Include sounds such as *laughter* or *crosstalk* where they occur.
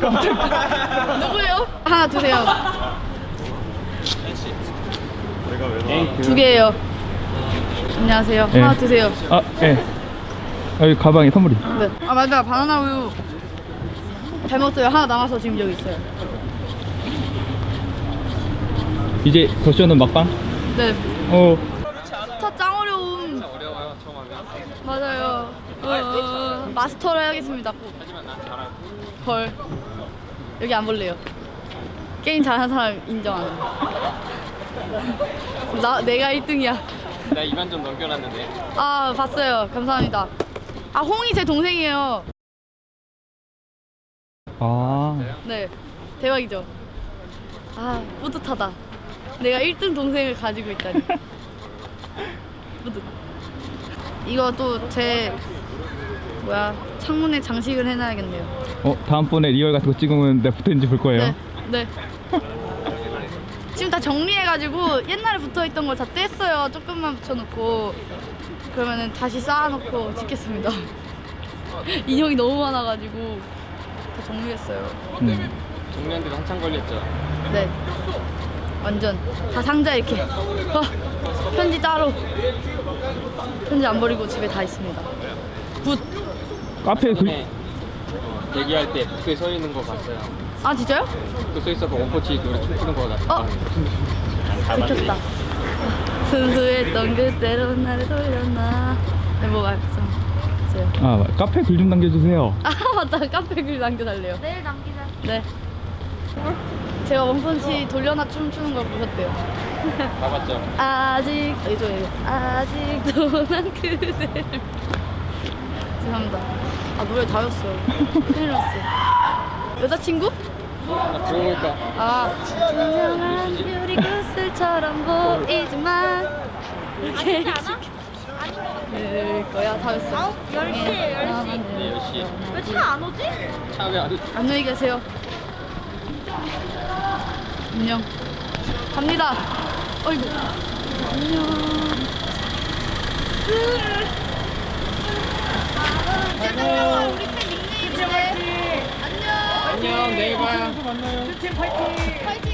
누구예요? 하나 주세요. 두 개예요. 안녕하세요. 네. 하나 드세요. 아, 예. 여기 가방에 선물이. 네. 아 맞다. 바나나 우유 잘 먹었어요. 하나 남아서 지금 여기 있어요. 이제 더쇼는 막방? 네. 어, 스타 짱 어려움. 어려워요 처음 하면 맞아요. 어, 어, 마스터를 해야겠습니다. 꼭. 하지만 난 잘하고 헐. 여기 안 볼래요. 게임 잘하는 사람 인정하는. 나 내가 1등이야. 나 2만 점 넘겨놨는데 아 봤어요. 감사합니다. 아 홍이 제 동생이에요. 아, 네. 대박이죠. 아 뿌듯하다. 내가 1등 동생을 가지고 있다니. *laughs* 뿌듯. 이거 또 제 뭐야 창문에 장식을 해놔야겠네요. 어, 다음번에 reel 같은 거 찍으면 내 붙어있는지 볼 거예요. 네. 네. *laughs* 지금 다 정리해가지고 옛날에 붙어있던 걸 다 뗐어요. 조금만 붙여놓고 그러면은 다시 쌓아놓고 찍겠습니다. *laughs* 인형이 너무 많아가지고 다 정리했어요. 음. 정리하는데도 한참 걸렸죠 네. 완전 다 상자 이렇게. 어, 편지 따로. 편지 안 버리고 집에 다 있습니다. Good. 카페 글, 얘기할 때 북에 서 있는 거 봤어요 아 진짜요? 북에 서 있어서 원포치 노래 춤추는 거 나. 어? 들켰다. 순수했던 그때로 나를 돌렸나. 네, 뭐 말씀하세요. 아, 카페 글 좀 남겨주세요. *laughs* 아 맞다 카페 글 남겨달래요. 내일 남기자. 네. 제가 원펀치 돌려놔 춤추는 걸 보셨대요. 봐봤죠 *laughs* 아직 이죠 이거 아직도 난 그대를 *laughs* 죄송합니다. 아 노래 다 외웠어요. 큰일 났어요. 여자친구? 나 들어보니까 아 투명한 유리 구슬처럼 보이지만 이렇게 늘 거야 다 외웠어. 아홉, 열 시, 열 시. 네 10시 왜 차 안 오지? 차 왜안 오지? 안녕히 계세요. 안녕. 갑니다. 어이구. 안녕. 우리 내일 봐요 파이팅.